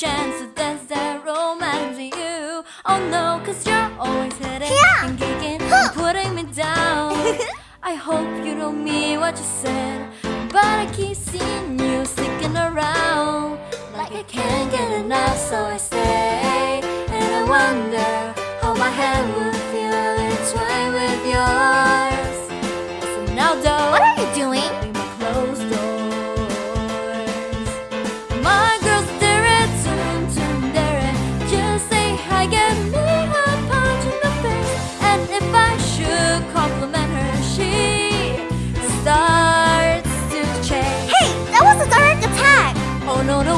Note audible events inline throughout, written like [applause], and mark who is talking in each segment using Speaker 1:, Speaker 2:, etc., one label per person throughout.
Speaker 1: chance to dance that romance with you. Oh no, cause you're always hitting
Speaker 2: Yeah.
Speaker 1: and kicking,
Speaker 2: Huh.
Speaker 1: putting me down. [laughs] I hope you don't mean what you said, but I keep seeing you sticking around. Like I can't get enough, so I stay. And I wonder how my hand would feel entwined with yours. So now, though,
Speaker 2: What are you doing?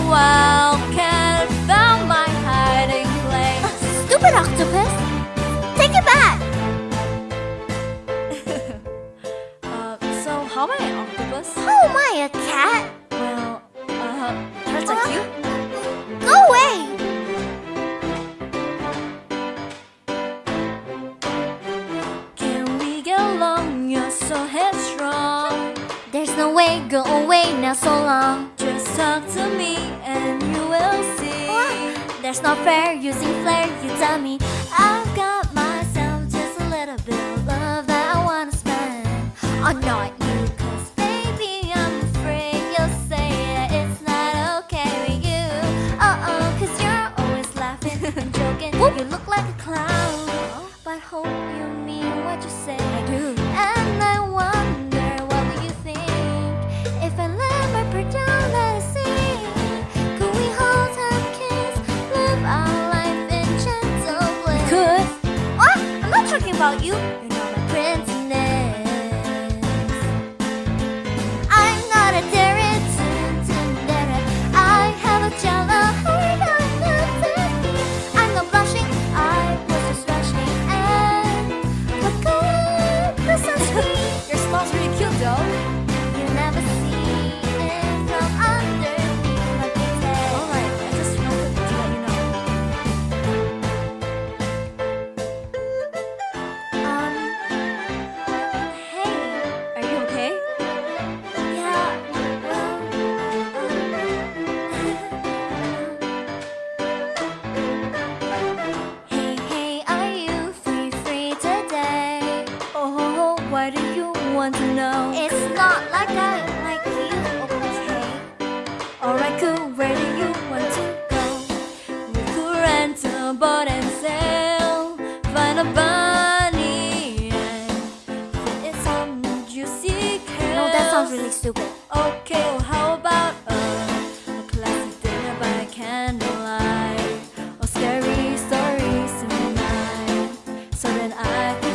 Speaker 1: Wildcat found my hiding place. [gasps]
Speaker 2: Stupid octopus! Take it back! [laughs]
Speaker 1: Uh, so how am I an octopus?
Speaker 2: How am I a cat?
Speaker 1: Well, uh, cats are cute.
Speaker 2: Go away!
Speaker 1: Can we get along? You're so headstrong.
Speaker 2: No go away now so long.
Speaker 1: Just talk to me and you will see.
Speaker 2: There's no fair using flair, you tell me. I've got myself just a little bit of love that I wanna spend. Oh, not you, cause baby, I'm afraid you'll say that it's not okay with you. Uh oh, cause you're always laughing and [laughs] joking. You look like a clown. But hope you mean what you say. About you.
Speaker 1: Why do you want to know?
Speaker 2: It's not like I like you, okay?
Speaker 1: Alright, cool. Where do you want to go? We could rent a boat and sail, find a bunny and fit it some juicy kale.
Speaker 2: No, that sounds really stupid.
Speaker 1: Okay, well, how about a, a classy dinner by candlelight or scary stories tonight, so that I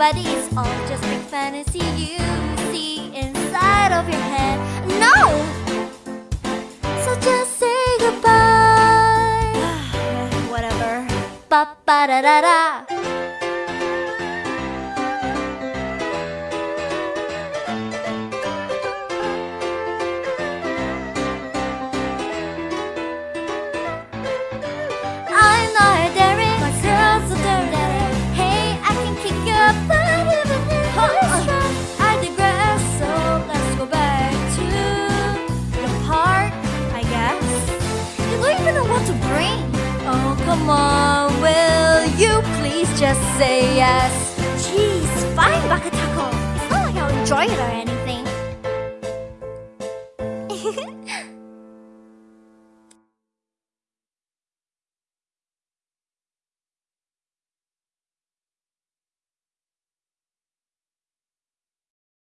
Speaker 2: buddy. It's all just big fantasy you see inside of your head. No. So just say goodbye. [sighs]
Speaker 1: Whatever.
Speaker 2: Ba ba da da da.
Speaker 1: Will you please just say yes?
Speaker 2: Jeez, fine, Bakatako. It's not like I'll enjoy it or anything.